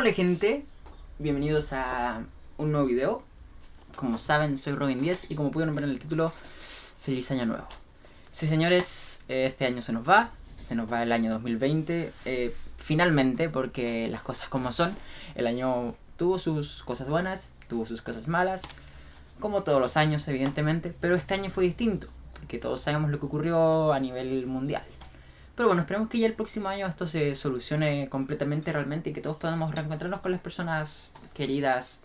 Hola gente, bienvenidos a un nuevo video. Como saben, soy Robin 10 y como pudieron ver en el título, feliz año nuevo. Sí señores, este año se nos va, se nos va el año 2020, eh, finalmente, porque las cosas como son. El año tuvo sus cosas buenas, tuvo sus cosas malas, como todos los años evidentemente, pero este año fue distinto, porque todos sabemos lo que ocurrió a nivel mundial. Pero bueno, esperemos que ya el próximo año esto se solucione completamente realmente y que todos podamos reencontrarnos con las personas queridas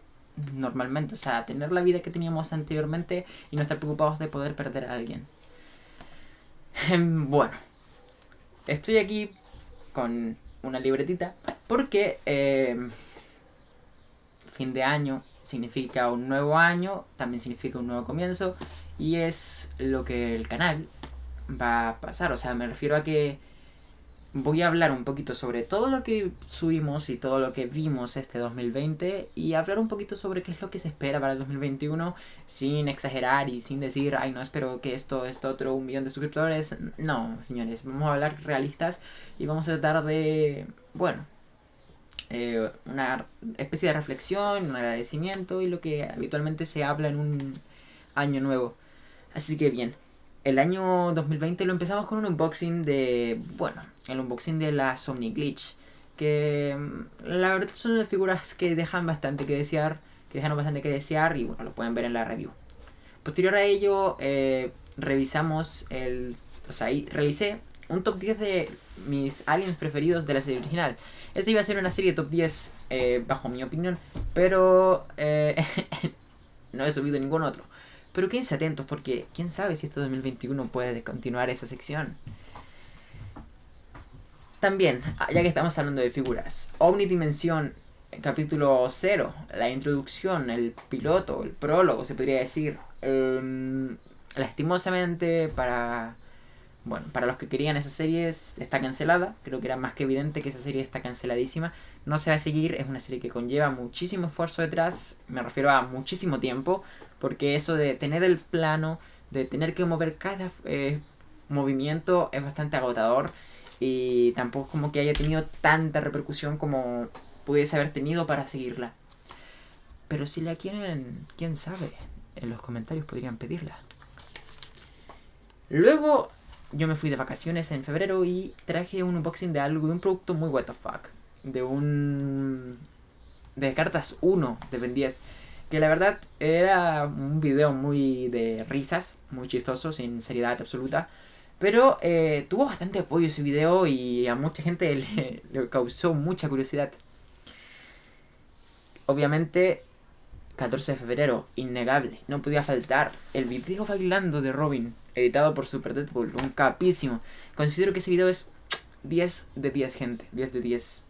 normalmente. O sea, tener la vida que teníamos anteriormente y no estar preocupados de poder perder a alguien. Bueno, estoy aquí con una libretita porque eh, fin de año significa un nuevo año, también significa un nuevo comienzo y es lo que el canal va a pasar. O sea, me refiero a que voy a hablar un poquito sobre todo lo que subimos y todo lo que vimos este 2020 y hablar un poquito sobre qué es lo que se espera para el 2021 sin exagerar y sin decir, ay no, espero que esto, esto otro, un millón de suscriptores. No, señores, vamos a hablar realistas y vamos a tratar de, bueno, eh, una especie de reflexión, un agradecimiento y lo que habitualmente se habla en un año nuevo. Así que bien, el año 2020 lo empezamos con un unboxing de, bueno, el unboxing de la Somni Glitch. Que mm, la verdad son figuras que dejan bastante que desear, que dejan bastante que desear y bueno, lo pueden ver en la review. Posterior a ello, eh, revisamos el, o sea, ahí revisé un top 10 de mis aliens preferidos de la serie original. Esta iba a ser una serie de top 10 eh, bajo mi opinión, pero eh, no he subido ningún otro. Pero quédense atentos porque quién sabe si este 2021 puede continuar esa sección. También, ah, ya que estamos hablando de figuras, Omnidimensión, capítulo 0, la introducción, el piloto, el prólogo, se podría decir. Em, lastimosamente para bueno, para los que querían esa serie está cancelada. Creo que era más que evidente que esa serie está canceladísima. No se va a seguir, es una serie que conlleva muchísimo esfuerzo detrás. Me refiero a muchísimo tiempo. Porque eso de tener el plano, de tener que mover cada eh, movimiento es bastante agotador. Y tampoco como que haya tenido tanta repercusión como pudiese haber tenido para seguirla. Pero si la quieren, quién sabe, en los comentarios podrían pedirla. Luego yo me fui de vacaciones en febrero y traje un unboxing de algo, de un producto muy what fuck. De un... De cartas 1 de Ben 10 que la verdad era un video muy de risas, muy chistoso, sin seriedad absoluta. Pero eh, tuvo bastante apoyo ese video y a mucha gente le, causó mucha curiosidad. Obviamente, 14 de febrero, innegable, no podía faltar el video bailando de Robin, editado por Super Deadpool, un capísimo. Considero que ese video es 10 de 10, gente, 10 de 10.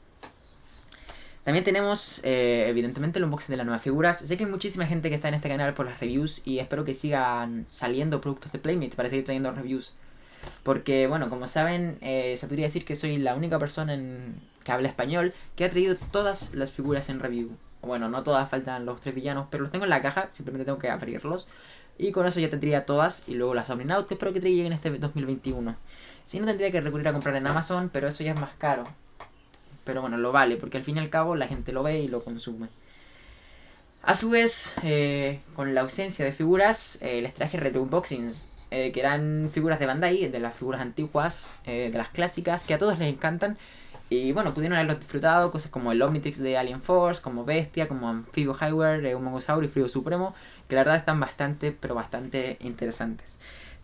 También tenemos, eh, evidentemente, el unboxing de las nuevas figuras. Sé que hay muchísima gente que está en este canal por las reviews y espero que sigan saliendo productos de Playmates para seguir trayendo reviews. Porque, bueno, como saben, eh, se podría decir que soy la única persona en... que habla español que ha traído todas las figuras en review. Bueno, no todas, faltan los tres villanos, pero los tengo en la caja, simplemente tengo que abrirlos. Y con eso ya tendría todas y luego las Omninaut espero que lleguen este 2021. Si no, tendría que recurrir a comprar en Amazon, pero eso ya es más caro. Pero bueno, lo vale, porque al fin y al cabo la gente lo ve y lo consume. A su vez, eh, con la ausencia de figuras, eh, les traje retro unboxings, eh, que eran figuras de Bandai, de las figuras antiguas, de las clásicas, que a todos les encantan. Y bueno, pudieron haberlo disfrutado, cosas como el Omnitrix de Alien Force, como Bestia, como Amphibio Highware, Humongosaur y Frío Supremo, que la verdad están bastante, pero bastante interesantes.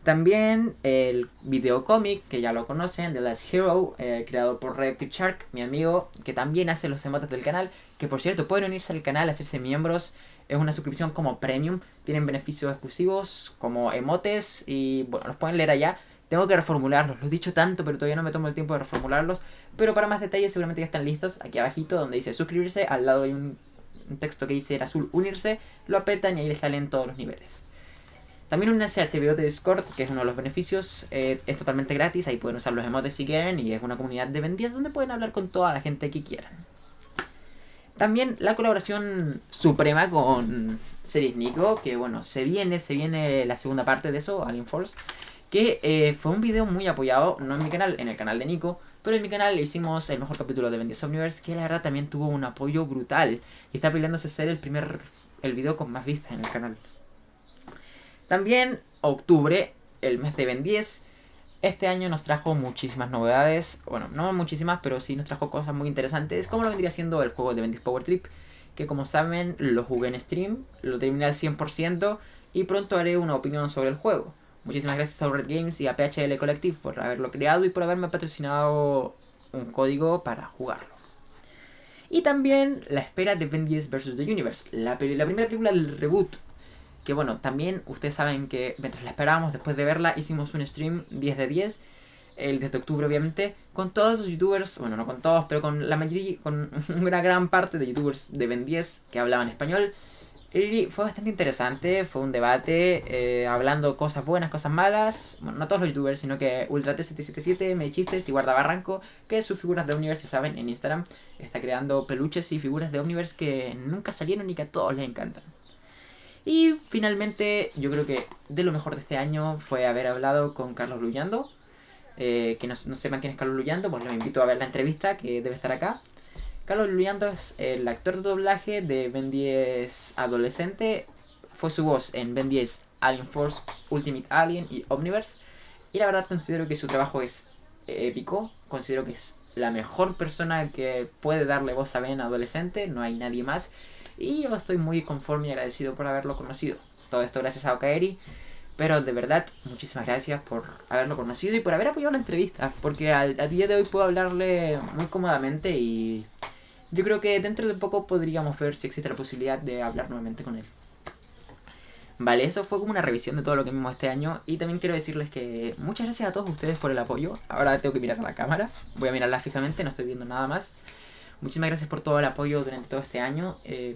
También el videocómic, que ya lo conocen, The Last Hero, eh, creado por Reactive Shark, mi amigo, que también hace los emotes del canal. Que por cierto, pueden unirse al canal, hacerse miembros. Es una suscripción como premium. Tienen beneficios exclusivos como emotes y bueno, los pueden leer allá. Tengo que reformularlos, los he dicho tanto, pero todavía no me tomo el tiempo de reformularlos. Pero para más detalles seguramente ya están listos. Aquí abajito donde dice suscribirse, al lado hay un texto que dice en azul unirse. Lo apretan y ahí les salen todos los niveles. También únanse al servidor de Discord, que es uno de los beneficios. Eh, es totalmente gratis, ahí pueden usar los emotes si quieren. Y es una comunidad de vendidas donde pueden hablar con toda la gente que quieran. También la colaboración suprema con Series Nico, que bueno, se viene, se viene la segunda parte de eso, Alien Force. Que eh, fue un video muy apoyado, no en mi canal, en el canal de Nico. Pero en mi canal hicimos el mejor capítulo de Ben 10 Omniverse, que la verdad también tuvo un apoyo brutal. Y está peleándose ser el primer, el video con más vistas en el canal. También octubre, el mes de Ben 10, este año nos trajo muchísimas novedades. Bueno, no muchísimas, pero sí nos trajo cosas muy interesantes. Como lo vendría siendo el juego de Ben 10 Power Trip. Que como saben, lo jugué en stream, lo terminé al 100% y pronto haré una opinión sobre el juego. Muchísimas gracias a Red Games y a PHL Collective por haberlo creado y por haberme patrocinado un código para jugarlo. Y también la espera de Ben 10 vs. The Universe, la, la primera película del reboot. Que bueno, también ustedes saben que mientras la esperábamos, después de verla, hicimos un stream 10 de 10, el 10 de octubre obviamente, con todos los youtubers, bueno, no con todos, pero con la mayoría, con una gran parte de youtubers de Ben 10 que hablaban español. Y fue bastante interesante, fue un debate eh, hablando cosas buenas, cosas malas. Bueno, no todos los youtubers, sino que UltraT777, Medichistes y Guardabarranco, que sus figuras de Omniverse, ya saben, en Instagram, está creando peluches y figuras de Omniverse que nunca salieron y que a todos les encantan. Y finalmente, yo creo que de lo mejor de este año fue haber hablado con Carlos Luyando. Eh, que no, no, sepan quién es Carlos Luyando, pues los invito a ver la entrevista que debe estar acá. Carlos Luyando es el actor de doblaje de Ben 10 adolescente. Fue su voz en Ben 10 Alien Force, Ultimate Alien y Omniverse. Y la verdad considero que su trabajo es épico. Considero que es la mejor persona que puede darle voz a Ben adolescente. No hay nadie más. Y yo estoy muy conforme y agradecido por haberlo conocido. Todo esto gracias a Okaeri. Pero de verdad, muchísimas gracias por haberlo conocido y por haber apoyado la entrevista. Porque al, a día de hoy puedo hablarle muy cómodamente y yo creo que dentro de poco podríamos ver si existe la posibilidad de hablar nuevamente con él. Vale, eso fue como una revisión de todo lo que vimos este año. Y también quiero decirles que muchas gracias a todos ustedes por el apoyo. Ahora tengo que mirar a la cámara. Voy a mirarla fijamente, no estoy viendo nada más. Muchísimas gracias por todo el apoyo durante todo este año. Eh,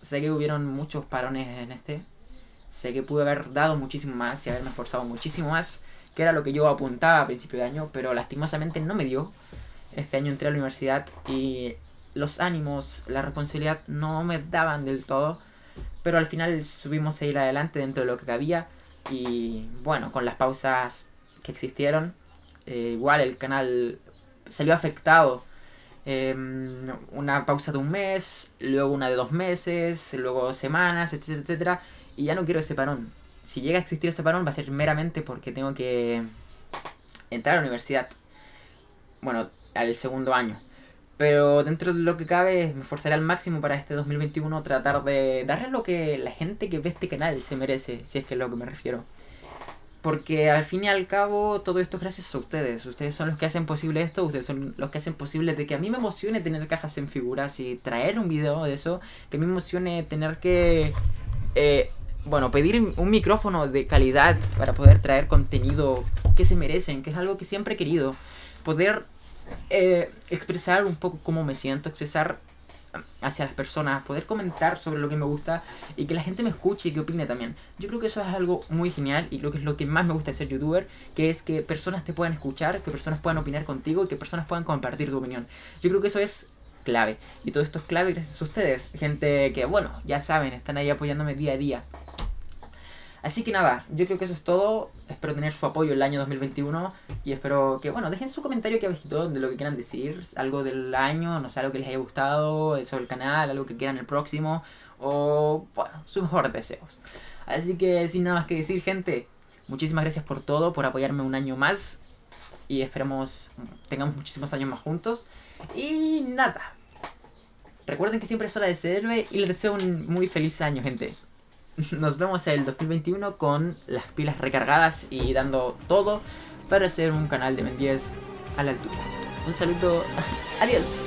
sé que hubieron muchos parones en este. Sé que pude haber dado muchísimo más y haberme esforzado muchísimo más. Que era lo que yo apuntaba a principio de año. Pero lastimosamente no me dio. Este año entré a la universidad y los ánimos, la responsabilidad no me daban del todo, pero al final subimos a ir adelante dentro de lo que cabía y bueno, con las pausas que existieron, eh, igual el canal salió afectado. Em, una pausa de un mes, luego una de dos meses, luego semanas, etcétera, etcétera, y ya no quiero ese parón. Si llega a existir ese parón va a ser meramente porque tengo que entrar a la universidad. Bueno, al segundo año. Pero dentro de lo que cabe, me esforzaré al máximo para este 2021 tratar de darle lo que la gente que ve este canal se merece, si es que es lo que me refiero. Porque al fin y al cabo todo esto es gracias a ustedes. Ustedes son los que hacen posible esto, ustedes son los que hacen posible de que a mí me emocione tener cajas en figuras y traer un video de eso. Que a mí me emocione tener que... Eh, bueno, pedir un micrófono de calidad para poder traer contenido que se merecen, que es algo que siempre he querido. Poder eh, expresar un poco cómo me siento, expresar hacia las personas, poder comentar sobre lo que me gusta y que la gente me escuche y que opine también. Yo creo que eso es algo muy genial y creo que es lo que más me gusta de ser youtuber, que es que personas te puedan escuchar, que personas puedan opinar contigo y que personas puedan compartir tu opinión. Yo creo que eso es clave y todo esto es clave gracias a ustedes, gente que bueno, ya saben, están ahí apoyándome día a día. Así que nada, yo creo que eso es todo. Espero tener su apoyo el año 2021 y espero que, bueno, dejen su comentario aquí abajito de lo que quieran decir, algo del año, no sé, algo que les haya gustado sobre el canal, algo que quieran el próximo o, bueno, sus mejores deseos. Así que sin nada más que decir, gente, muchísimas gracias por todo, por apoyarme un año más y esperemos tengamos muchísimos años más juntos. Y nada, recuerden que siempre es hora de ser héroe y les deseo un muy feliz año, gente. nos vemos el 2021 con las pilas recargadas y dando todo para hacer un canal de Ben 10 a la altura. Un saludo, adiós.